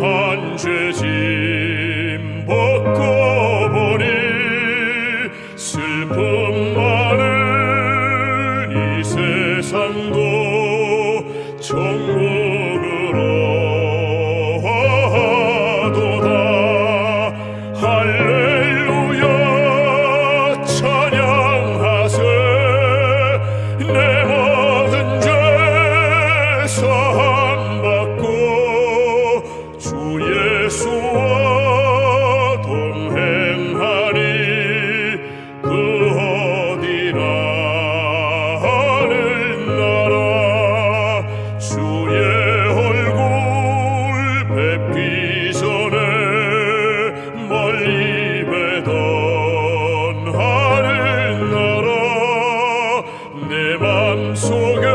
한 죄짐 벗고 보니 슬픔 많은 이 세상도 정말 예수와 동행하니 그 어디나 하늘나라 주의 얼굴 뵙기 전에 멀리 뵈던 하늘나라 내 맘속에